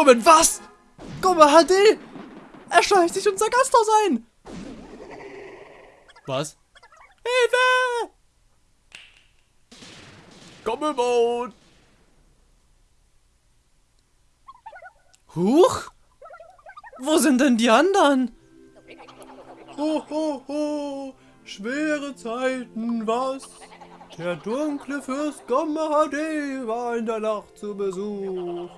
Moment, was? Gomma HD! Er schleicht sich unser Gasthaus ein! Was? Hilfe! Gommelboot! Huch! Wo sind denn die anderen? Ho, ho, ho! Schwere Zeiten, was? Der dunkle Fürst Gomme HD war in der Nacht zu Besuch.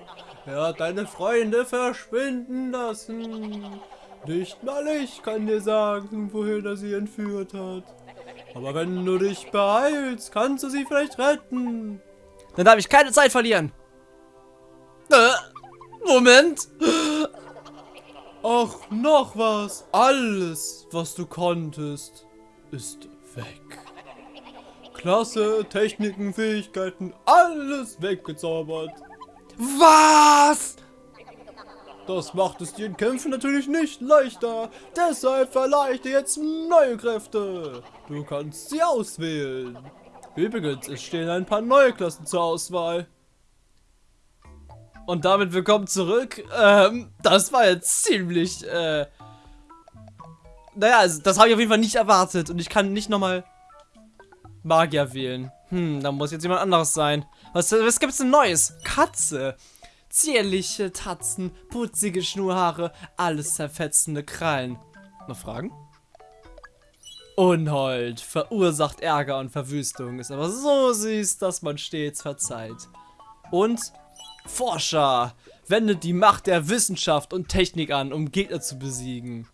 Er hat deine Freunde verschwinden lassen. Nicht mal ich kann dir sagen, wohin er sie entführt hat. Aber wenn du dich beeilst, kannst du sie vielleicht retten. Dann darf ich keine Zeit verlieren. Äh, Moment. Ach, noch was. Alles, was du konntest, ist weg. Klasse, Techniken, Fähigkeiten, alles weggezaubert. Was? Das macht es dir in Kämpfen natürlich nicht leichter. Deshalb verleihe ich dir jetzt neue Kräfte. Du kannst sie auswählen. Übrigens, es stehen ein paar neue Klassen zur Auswahl. Und damit willkommen zurück. Ähm, das war jetzt ziemlich, äh... Naja, also, das habe ich auf jeden Fall nicht erwartet. Und ich kann nicht nochmal Magier wählen. Hm, da muss jetzt jemand anderes sein. Was, was gibt's denn Neues? Katze. Zierliche Tatzen, putzige Schnurhaare, alles zerfetzende Krallen. Noch Fragen? Unhold, verursacht Ärger und Verwüstung, ist aber so süß, dass man stets verzeiht. Und Forscher wendet die Macht der Wissenschaft und Technik an, um Gegner zu besiegen.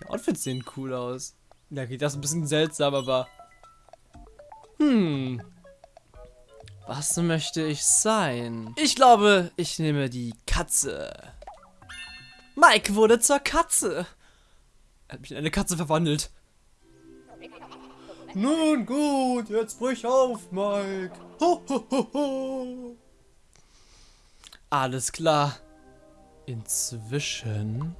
Die Outfits sehen cool aus. Ja, geht das ein bisschen seltsam, aber... Hm. Was möchte ich sein? Ich glaube, ich nehme die Katze. Mike wurde zur Katze. Er hat mich in eine Katze verwandelt. Nun gut, jetzt brich auf, Mike. Ho, ho, ho, ho. Alles klar. Inzwischen...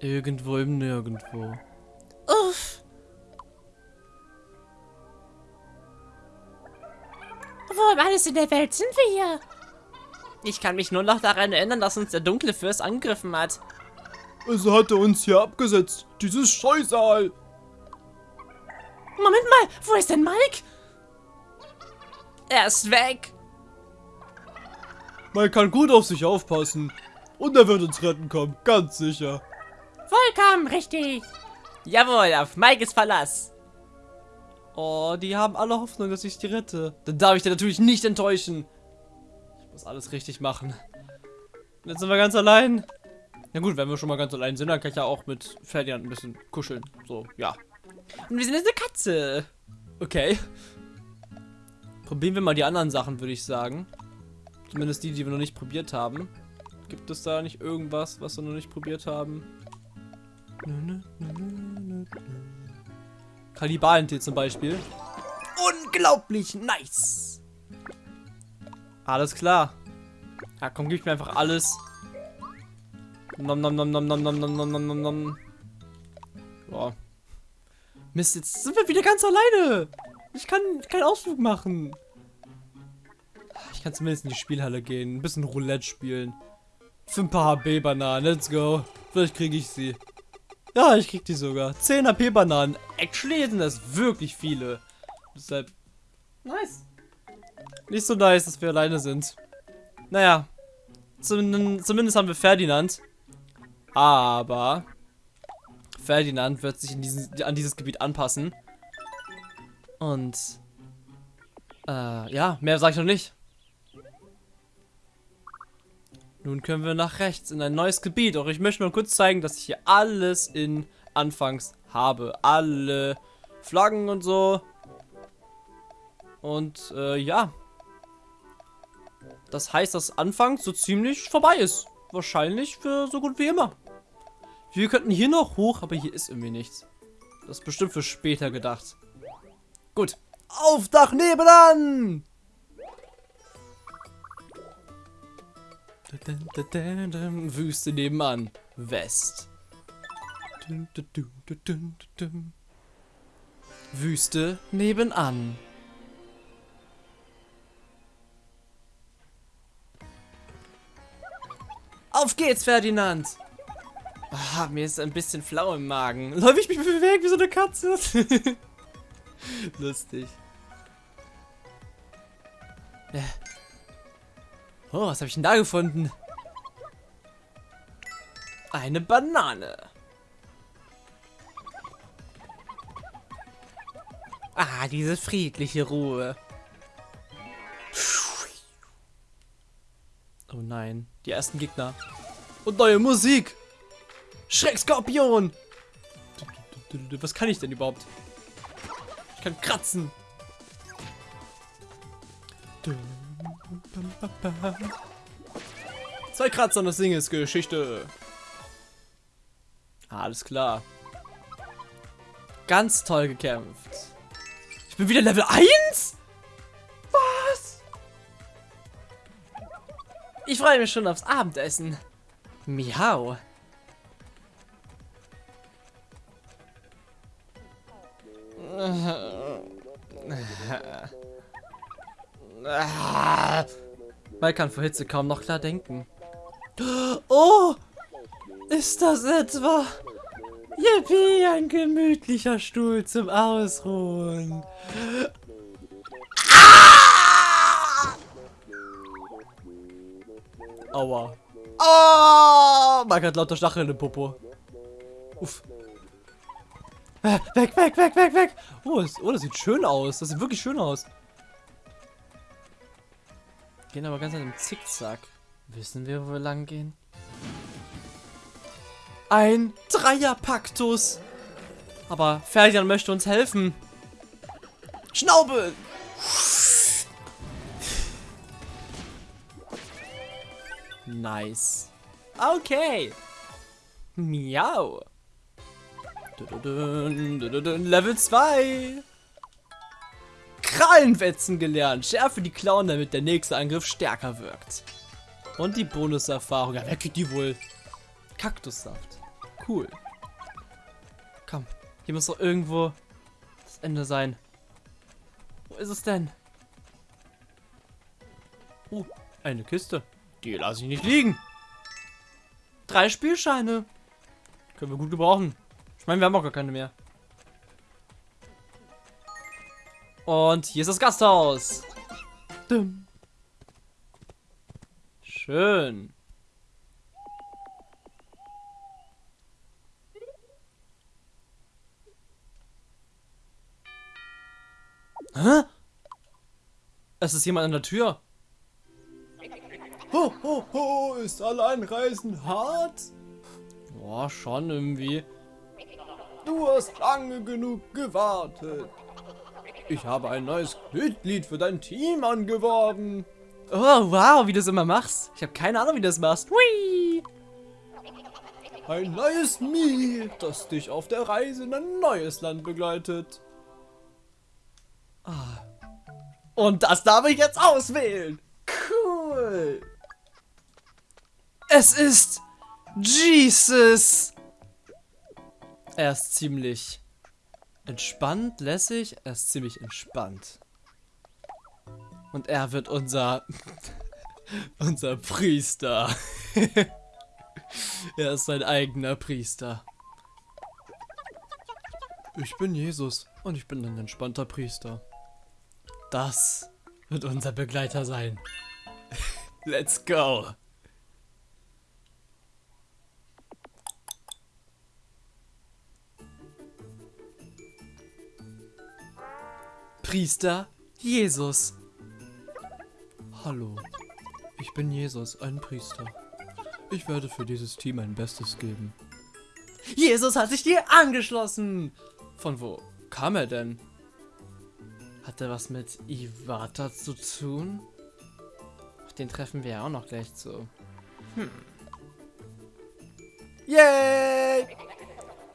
Irgendwo im Nirgendwo. Uff. Um alles in der Welt sind wir hier? Ich kann mich nur noch daran erinnern, dass uns der dunkle Fürst angegriffen hat. Es hatte uns hier abgesetzt, dieses Scheusal. Moment mal, wo ist denn Mike? Er ist weg. Man kann gut auf sich aufpassen. Und er wird uns retten kommen, ganz sicher. Vollkommen richtig. Jawohl, auf Mikes Verlass. Oh, die haben alle Hoffnung, dass ich die rette. Dann darf ich dir natürlich nicht enttäuschen. Ich muss alles richtig machen. Jetzt sind wir ganz allein. Na gut, wenn wir schon mal ganz allein sind, dann kann ich ja auch mit Ferdinand ein bisschen kuscheln. So, ja. Und wir sind jetzt eine Katze. Okay. Probieren wir mal die anderen Sachen, würde ich sagen. Zumindest die, die wir noch nicht probiert haben. Gibt es da nicht irgendwas, was wir noch nicht probiert haben? Kannibalentee zum Beispiel. Unglaublich nice. Alles klar. Ja, komm, gib mir einfach alles. Nom nom nom nom nom nom nom nom nom nom. Boah. Mist, jetzt sind wir wieder ganz alleine. Ich kann keinen Ausflug machen. Ich kann zumindest in die Spielhalle gehen. Ein bisschen Roulette spielen. Für ein paar HP-Bananen. Let's go. Vielleicht kriege ich sie. Ja, ich krieg die sogar. 10 HP-Bananen. Actually sind das wirklich viele. Deshalb. Nice. Nicht so nice, dass wir alleine sind. Naja. Zumindest, zumindest haben wir Ferdinand. Aber. Ferdinand wird sich diesen, an dieses Gebiet anpassen. Und äh, ja, mehr sage ich noch nicht. Nun können wir nach rechts in ein neues Gebiet. Doch ich möchte mal kurz zeigen, dass ich hier alles in Anfangs habe. Alle Flaggen und so. Und äh, ja. Das heißt, dass Anfangs so ziemlich vorbei ist. Wahrscheinlich für so gut wie immer. Wir könnten hier noch hoch, aber hier ist irgendwie nichts. Das ist bestimmt für später gedacht. Gut. Auf Dach nebenan! Wüste nebenan. West. Wüste nebenan. Auf geht's, Ferdinand! Ah, mir ist ein bisschen flau im Magen. Läuf ich mich bewegt wie so eine Katze? Lustig. Ja. Oh, was habe ich denn da gefunden? Eine Banane. Ah, diese friedliche Ruhe. Oh nein, die ersten Gegner. Und neue Musik. Schreckskorpion. Was kann ich denn überhaupt? Ich kann kratzen. Zwei Kratzer und das Ding ist Geschichte. Alles klar. Ganz toll gekämpft. Ich bin wieder Level 1? Was? Ich freue mich schon aufs Abendessen. Miau. Man kann vor Hitze kaum noch klar denken. Oh! Ist das etwa? Yippie, ein gemütlicher Stuhl zum Ausruhen. Ah! Aua. Oh! Man hat lauter Stacheln im Popo. Uff. Äh, weg, weg, weg, weg, weg. Oh das, oh, das sieht schön aus. Das sieht wirklich schön aus. Gehen aber ganz an dem Zickzack. Wissen wir, wo wir lang gehen? Ein Dreierpaktus. Aber Ferdinand möchte uns helfen. Schnaubel! Nice. Okay. Miau. Level 2. Krallenwetzen gelernt. Schärfe die Klauen, damit der nächste Angriff stärker wirkt. Und die Bonuserfahrung. Ja, wer kriegt die wohl? Kaktussaft. Cool. Komm, hier muss doch irgendwo das Ende sein. Wo ist es denn? Oh, eine Kiste. Die lasse ich nicht liegen. Drei Spielscheine. Können wir gut gebrauchen. Ich meine, wir haben auch gar keine mehr. Und hier ist das Gasthaus. Schön. Hä? Es ist jemand an der Tür. Ho, ho, ho, ist Alleinreisen hart? Boah, schon irgendwie. Du hast lange genug gewartet. Ich habe ein neues Mitglied für dein Team angeworben. Oh, wow, wie du es immer machst. Ich habe keine Ahnung, wie du das machst. Hui! Ein neues Mii, das dich auf der Reise in ein neues Land begleitet. Ah. Und das darf ich jetzt auswählen. Cool. Es ist Jesus. Er ist ziemlich entspannt, lässig. Er ist ziemlich entspannt. Und er wird unser unser Priester. er ist sein eigener Priester. Ich bin Jesus und ich bin ein entspannter Priester. Das wird unser Begleiter sein. Let's go. Priester Jesus. Hallo, ich bin Jesus, ein Priester. Ich werde für dieses Team mein Bestes geben. Jesus hat sich dir angeschlossen. Von wo kam er denn? Hat er was mit Iwata zu tun? Den treffen wir ja auch noch gleich zu. Hm. Yay!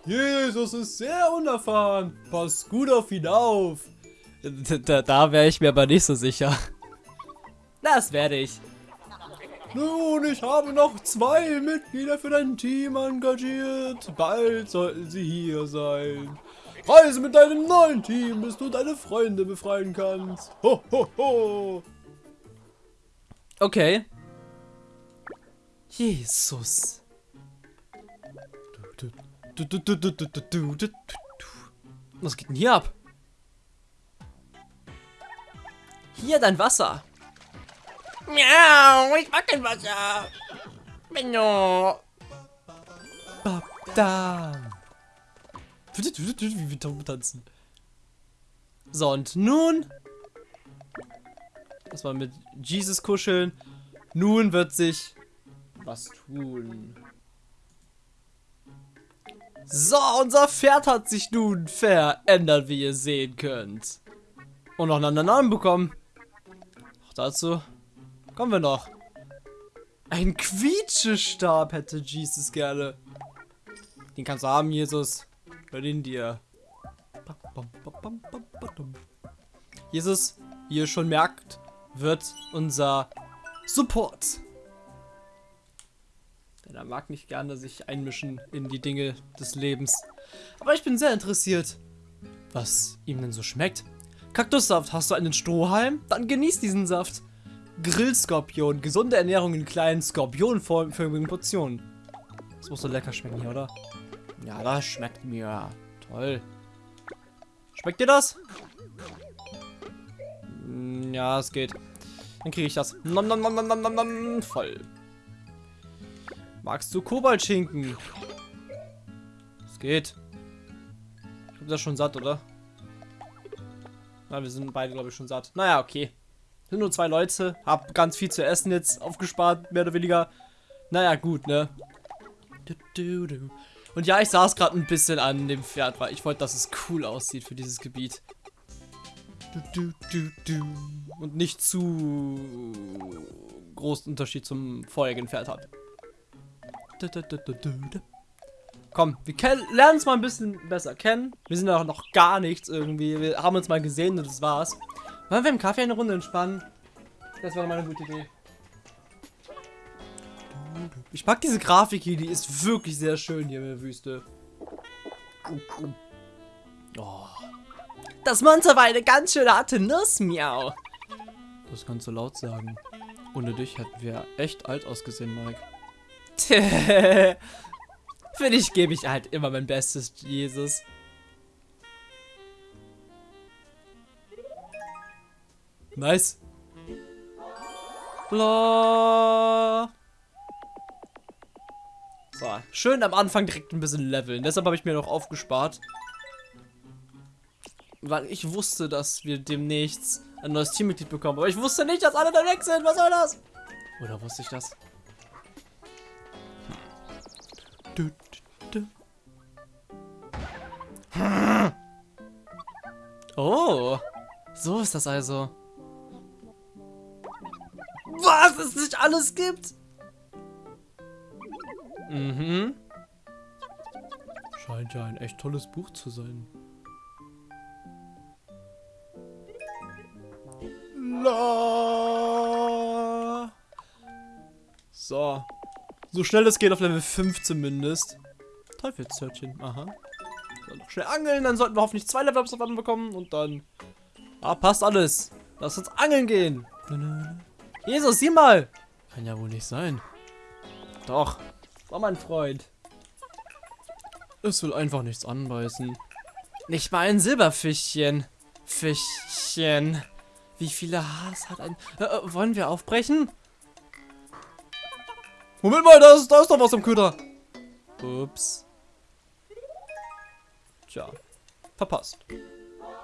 Jesus ist sehr unerfahren. Pass gut auf ihn auf. Da, da wäre ich mir aber nicht so sicher. Das werde ich. Nun, ich habe noch zwei Mitglieder für dein Team engagiert. Bald sollten sie hier sein. Reise mit deinem neuen Team, bis du deine Freunde befreien kannst. Ho, ho, ho. Okay. Jesus. Was geht denn hier ab? Hier dein Wasser. Miau, ich mag kein Wasser. Benno. Da. Wie wir Tauben tanzen. So, und nun. Das war mit Jesus kuscheln. Nun wird sich was tun. So, unser Pferd hat sich nun verändert, wie ihr sehen könnt. Und noch einen anderen Namen bekommen. Dazu kommen wir noch. Ein Quietschestab hätte Jesus gerne. Den kannst du haben, Jesus. Hör den dir. Jesus, wie ihr schon merkt, wird unser Support. Denn er mag nicht gerne sich einmischen in die Dinge des Lebens. Aber ich bin sehr interessiert, was ihm denn so schmeckt. Kaktussaft, hast du einen Strohhalm? Dann genieß diesen Saft. Grillskorpion, gesunde Ernährung in kleinen skorpionförmigen Portionen. Das muss so lecker schmecken hier, oder? Ja, das schmeckt mir. Toll. Schmeckt dir das? Mm, Ja, es geht. Dann kriege ich das. Nom, nom, nom, nom, nom, nom, nom, voll. Magst du Kobaltschinken? Es geht. Ich bin das schon satt, oder? Na, wir sind beide, glaube ich, schon satt. Naja, okay. Sind nur zwei Leute. Hab ganz viel zu essen jetzt aufgespart, mehr oder weniger. Naja, gut, ne? Und ja, ich saß gerade ein bisschen an dem Pferd, weil ich wollte, dass es cool aussieht für dieses Gebiet. Und nicht zu großen Unterschied zum vorherigen Pferd hat. Komm, wir lernen uns mal ein bisschen besser kennen. Wir sind ja noch gar nichts irgendwie. Wir haben uns mal gesehen und das war's. Wollen wir im Kaffee eine Runde entspannen? Das wäre mal eine gute Idee. Ich mag diese Grafik hier, die ist wirklich sehr schön hier in der Wüste. Oh. Das Monster war eine ganz schöne harte Nuss, miau. Das kannst du laut sagen. Ohne dich hätten wir echt alt ausgesehen, Mike. Für dich gebe ich halt immer mein Bestes, Jesus. Nice. Bla. So, schön am Anfang direkt ein bisschen leveln. Deshalb habe ich mir noch aufgespart. Weil ich wusste, dass wir demnächst ein neues Teammitglied bekommen. Aber ich wusste nicht, dass alle da weg sind. Was soll das? Oder wusste ich das? Oh, so ist das also. Was es nicht alles gibt? Mhm. Scheint ja ein echt tolles Buch zu sein. La. So. So schnell es geht auf Level 5 zumindest. Teufelshörtchen, aha. So, noch schnell angeln, dann sollten wir hoffentlich zwei Level-Ups auf einmal bekommen und dann... Ah, passt alles. Lass uns angeln gehen. Jesus, sieh mal. Kann ja wohl nicht sein. Doch. War mein Freund. Es will einfach nichts anbeißen. Nicht mal ein Silberfischchen. Fischchen. Wie viele Haars hat ein... Äh, äh, wollen wir aufbrechen? Moment mal, da ist, da ist doch was am Köder. Ups. Tja. Verpasst.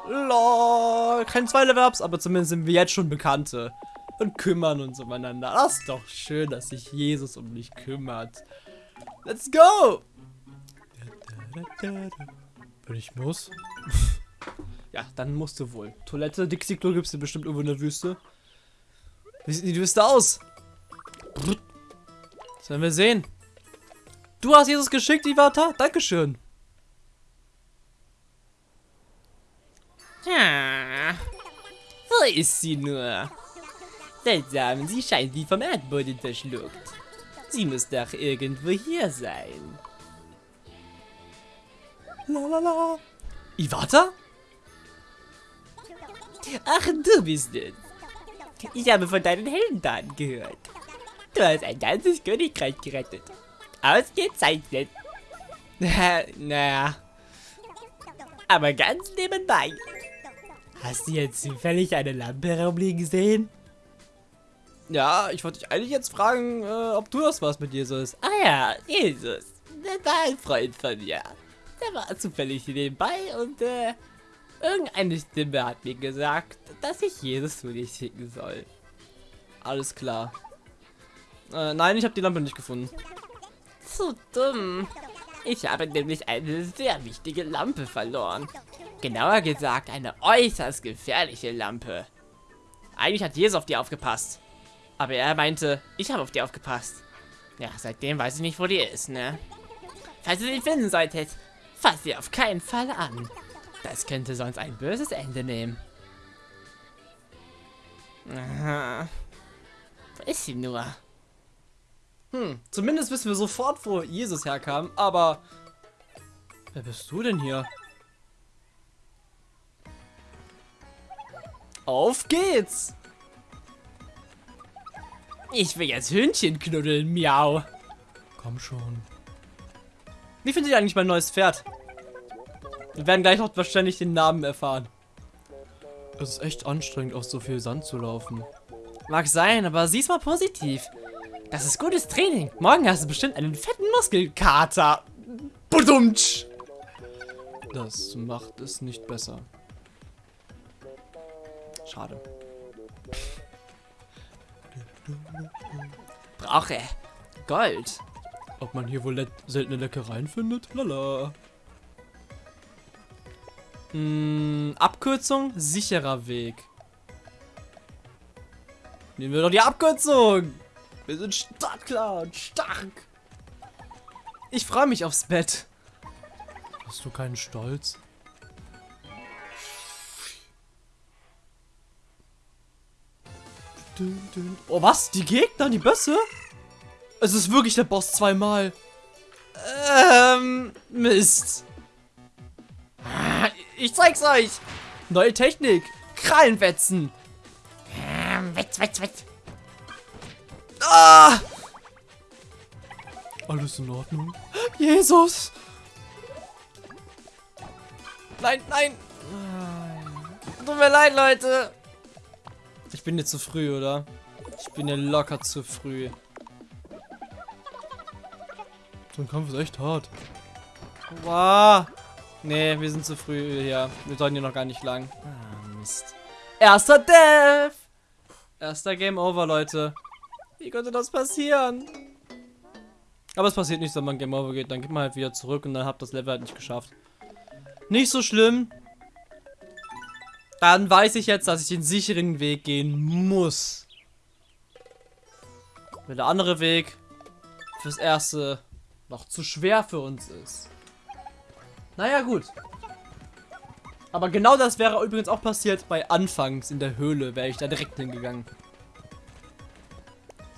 Lol. Kein zwei Level-Ups, aber zumindest sind wir jetzt schon Bekannte. Und kümmern uns umeinander. Das ist doch schön, dass sich Jesus um mich kümmert. Let's go! Wenn ich muss. ja, dann musst du wohl. Toilette, Dixie-Klo gibt's dir bestimmt irgendwo in der Wüste. Wie sieht die Wüste aus? Sollen wir sehen. Du hast Jesus geschickt, Ivata? Dankeschön. Ja. Wo ist sie nur? Seltsam, sie scheint wie vom Erdboden verschluckt. Sie muss doch irgendwo hier sein. Lalala. Ivata? Ach, du bist es. Ich habe von deinen Heldentaten gehört. Du hast ein ganzes Königreich gerettet. Ausgezeichnet. naja. Aber ganz nebenbei. Hast du jetzt zufällig eine Lampe herumliegen sehen? Ja, ich wollte dich eigentlich jetzt fragen, äh, ob du das warst mit Jesus. Ah ja, Jesus. Der war ein Freund von mir. Der war zufällig nebenbei und äh, irgendeine Stimme hat mir gesagt, dass ich Jesus zu dir schicken soll. Alles klar. Äh, nein, ich habe die Lampe nicht gefunden. Zu dumm. Ich habe nämlich eine sehr wichtige Lampe verloren. Genauer gesagt, eine äußerst gefährliche Lampe. Eigentlich hat Jesus auf die aufgepasst. Aber er meinte, ich habe auf die aufgepasst. Ja, seitdem weiß ich nicht, wo die ist, ne? Falls ihr sie finden solltet, fasst sie auf keinen Fall an. Das könnte sonst ein böses Ende nehmen. Aha. Wo ist sie nur? Hm, zumindest wissen wir sofort, wo Jesus herkam, aber... Wer bist du denn hier? Auf geht's! Ich will jetzt Hühnchen knuddeln, miau. Komm schon. Wie findet ihr eigentlich mein neues Pferd? Wir werden gleich noch wahrscheinlich den Namen erfahren. Es ist echt anstrengend, auf so viel Sand zu laufen. Mag sein, aber sieh's mal positiv. Das ist gutes Training. Morgen hast du bestimmt einen fetten Muskelkater. Budumtsch! Das macht es nicht besser. Schade. Brauche Gold. Ob man hier wohl le seltene Leckereien findet? Lala. Hm, Abkürzung, sicherer Weg. Nehmen wir doch die Abkürzung. Wir sind startklar und stark. Ich freue mich aufs Bett. Hast du keinen Stolz? Oh, was? Die Gegner? Die Bösse? Es ist wirklich der Boss zweimal. Ähm, Mist. Ah, Ich zeig's euch. Neue Technik. Krallenwetzen. Ähm, wetz, wetz, wetz. Ah! Alles in Ordnung? Jesus. Nein, nein. Tut mir leid, Leute. Ich bin jetzt zu früh, oder? Ich bin ja locker zu früh. So ein Kampf ist echt hart. Wow. Nee, wir sind zu früh hier. Wir sollten hier noch gar nicht lang. Ah, Mist. Erster Death! Erster Game Over, Leute. Wie konnte das passieren? Aber es passiert nicht, wenn man Game Over geht. Dann geht man halt wieder zurück und dann habt das Level halt nicht geschafft. Nicht so schlimm. Dann weiß ich jetzt, dass ich den sicheren Weg gehen muss. Weil der andere Weg fürs Erste noch zu schwer für uns ist. Naja, gut. Aber genau das wäre übrigens auch passiert bei Anfangs in der Höhle, wäre ich da direkt hingegangen.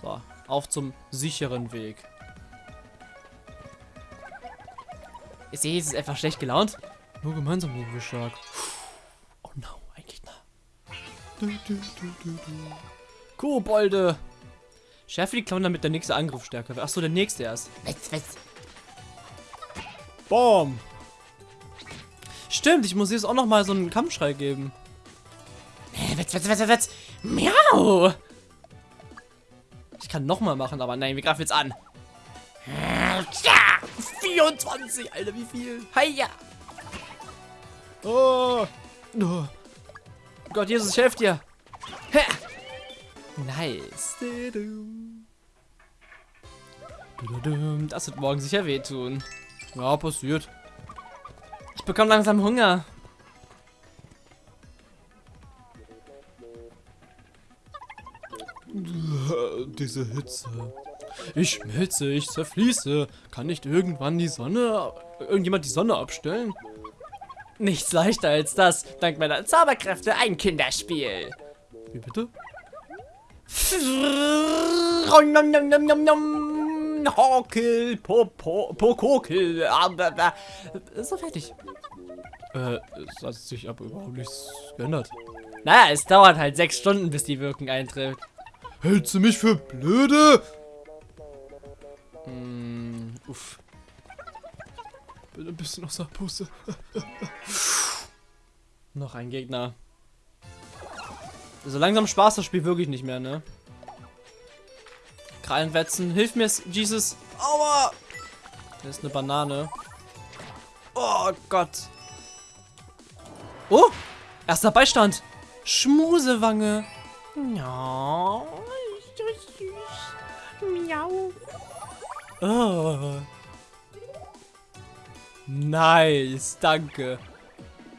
So, auf zum sicheren Weg. Ist Jesus einfach schlecht gelaunt? Nur gemeinsam sind wir stark. Oh no, ein Gegner. Kobolde. Schärfe die Klauen, damit der nächste Angriff stärker wird. Achso, der nächste erst. Wetz, wetz. Bam. Stimmt, ich muss jetzt auch noch mal so einen Kampfschrei geben. Äh, wetz, wetz, wetz, wetz. Miau. Ich kann noch mal machen, aber nein, wir greifen jetzt an. Tja. 24, Alter, wie viel? Heia. Oh. Oh. Gott, Jesus, ich helfe dir. Hä. Nice. Das wird morgen sicher wehtun. Ja, passiert. Ich bekomme langsam Hunger. Diese Hitze. Ich schmelze, ich zerfließe. Kann nicht irgendwann die Sonne, irgendjemand die Sonne abstellen? Nichts leichter als das. Dank meiner Zauberkräfte ein Kinderspiel. Wie bitte? Hokel, Popo, Pokokel. So fertig. Äh, es hat sich aber überhaupt nichts geändert. Naja, es dauert halt sechs Stunden, bis die Wirkung eintritt. Hältst du mich für blöde? Uff. Bin ein bisschen außer Puste. Noch ein Gegner. So langsam Spaß das Spiel wirklich nicht mehr, ne? Krallenwetzen, hilf mir, Jesus. Aua! Da ist eine Banane. Oh Gott. Oh! Erster Beistand. Schmusewange. Ja, süß. Miau. Oh. Nice, danke.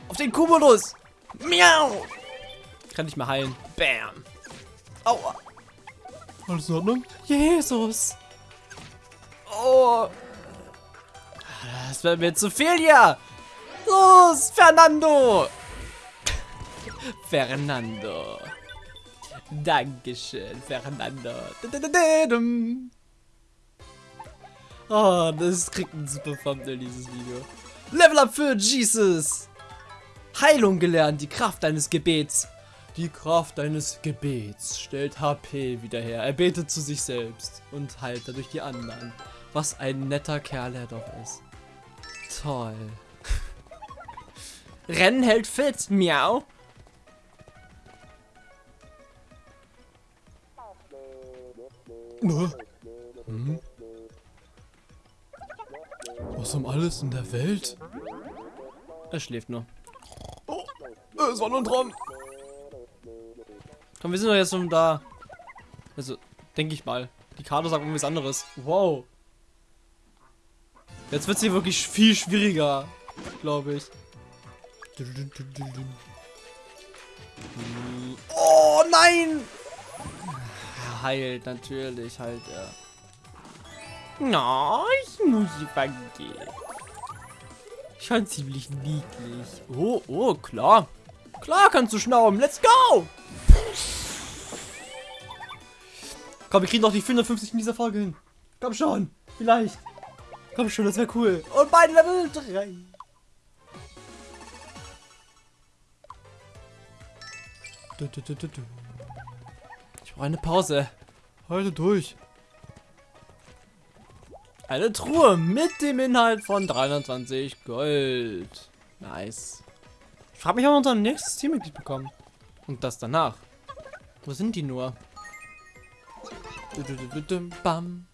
Auf den Cumulus. Miau. Kann nicht mehr heilen. Bam. Aua. Alles in Ordnung? Jesus. Oh. Das wird mir zu viel hier. Los, Fernando. Fernando. Dankeschön, Fernando. Oh, das kriegt ein super Thumbnail, dieses Video. Level up für Jesus. Heilung gelernt, die Kraft deines Gebets. Die Kraft deines Gebets stellt HP wieder her. Er betet zu sich selbst und heilt dadurch die anderen. Was ein netter Kerl er doch ist. Toll. Rennen hält fit, miau. Hm? Was um alles in der Welt? Er schläft nur. Oh, es war nur ein Traum. Komm, wir sind doch jetzt schon da. Also, denke ich mal. Die Karte sagt irgendwas anderes. Wow. Jetzt wird es hier wirklich viel schwieriger, glaube ich. Oh nein! Heilt natürlich, halt er. Na, ich muss vergehen. Schon ziemlich niedlich. Oh, oh, klar. Klar kannst du schnauben. Let's go! Komm, wir kriegen doch die 450 in dieser Folge hin. Komm schon. Vielleicht. Komm schon, das wäre cool. Und beide Level 3. Du, du, du, du, du. Ich brauche eine Pause. Halte durch. Eine Truhe mit dem Inhalt von 320 Gold. Nice. Ich frage mich, ob wir unser nächstes Teammitglied bekommen. Und das danach. Wo sind die nur? Bam.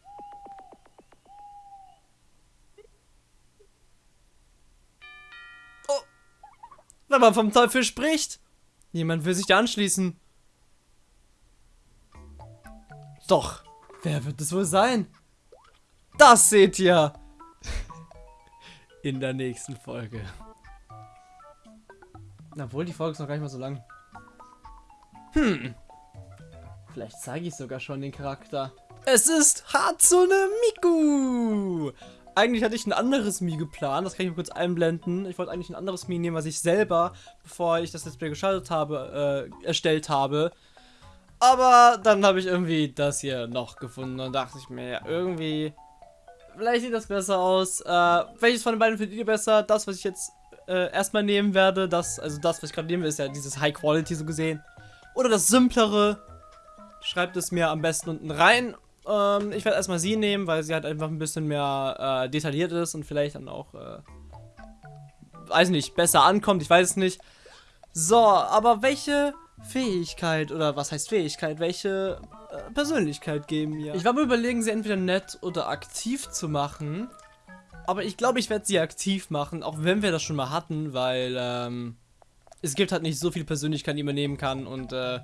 Oh. Wenn man vom Teufel spricht. Niemand will sich da anschließen. Doch. Wer wird es wohl sein? Das seht ihr in der nächsten Folge. Obwohl, die Folge ist noch gar nicht mal so lang. Hm. Vielleicht zeige ich sogar schon den Charakter. Es ist Hatsune Miku! Eigentlich hatte ich ein anderes Mi geplant, das kann ich mal kurz einblenden. Ich wollte eigentlich ein anderes Mi nehmen, was ich selber, bevor ich das Let's Play geschaltet habe, äh, erstellt habe. Aber dann habe ich irgendwie das hier noch gefunden und dachte ich mir, ja, irgendwie, vielleicht sieht das besser aus. Äh, welches von den beiden findet ihr besser? Das, was ich jetzt äh, erstmal nehmen werde, das, also das, was ich gerade nehme, ist ja dieses High Quality so gesehen. Oder das simplere. Schreibt es mir am besten unten rein. Ähm, ich werde erstmal sie nehmen, weil sie halt einfach ein bisschen mehr äh, detailliert ist und vielleicht dann auch, äh, weiß nicht, besser ankommt. Ich weiß es nicht. So, aber welche Fähigkeit oder was heißt Fähigkeit? Welche äh, Persönlichkeit geben mir? Ich war mir überlegen, sie entweder nett oder aktiv zu machen. Aber ich glaube, ich werde sie aktiv machen, auch wenn wir das schon mal hatten, weil ähm, es gibt halt nicht so viele Persönlichkeiten, die man nehmen kann und äh,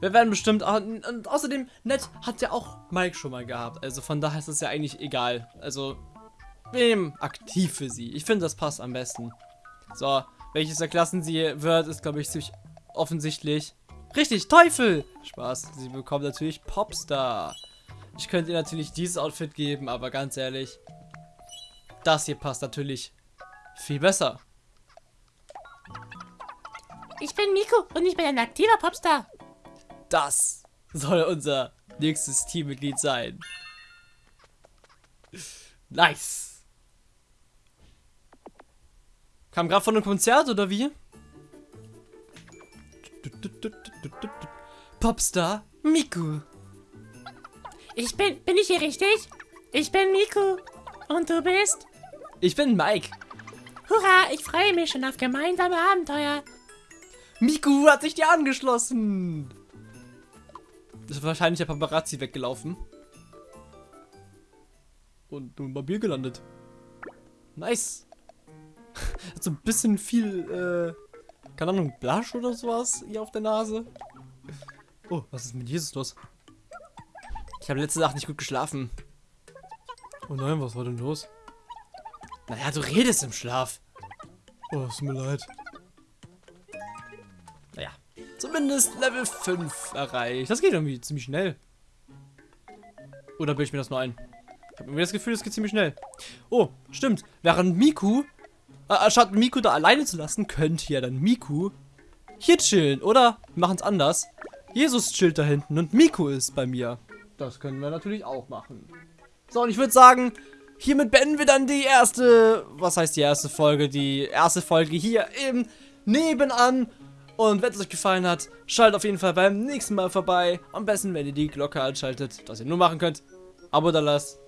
wir werden bestimmt auch, und außerdem, nett hat ja auch Mike schon mal gehabt, also von daher ist es ja eigentlich egal. Also, nehmen aktiv für sie. Ich finde, das passt am besten. So, welches der Klassen sie wird, ist glaube ich ziemlich offensichtlich. Richtig, Teufel! Spaß, sie bekommt natürlich Popstar. Ich könnte ihr natürlich dieses Outfit geben, aber ganz ehrlich, das hier passt natürlich viel besser. Ich bin Miko und ich bin ein aktiver Popstar. Das soll unser nächstes Teammitglied sein. Nice. Kam gerade von einem Konzert oder wie? Popstar Miku. Ich bin, bin ich hier richtig? Ich bin Miku. Und du bist? Ich bin Mike. Hurra, ich freue mich schon auf gemeinsame Abenteuer. Miku hat sich dir angeschlossen. Ist wahrscheinlich der Paparazzi weggelaufen. Und nun bei Bier gelandet. Nice. Hat so ein bisschen viel, äh, keine Ahnung, Blush oder sowas hier auf der Nase. Oh, was ist mit Jesus los? Ich habe letzte Nacht nicht gut geschlafen. Oh nein, was war denn los? Naja, du redest im Schlaf. Oh, es tut mir leid. Naja, zumindest Level 5 erreicht. Das geht irgendwie ziemlich schnell. Oder bilde ich mir das nur ein? Ich habe irgendwie das Gefühl, es geht ziemlich schnell. Oh, stimmt. Während Miku, anstatt Miku da alleine zu lassen, könnte ja dann Miku hier chillen. Oder wir machen es anders. Jesus chillt da hinten und Miku ist bei mir. Das können wir natürlich auch machen. So, und ich würde sagen, hiermit beenden wir dann die erste, was heißt die erste Folge? Die erste Folge hier im Nebenan. Und wenn es euch gefallen hat, schaltet auf jeden Fall beim nächsten Mal vorbei. Am besten, wenn ihr die Glocke anschaltet, dass ihr nur machen könnt. Abo da lasst.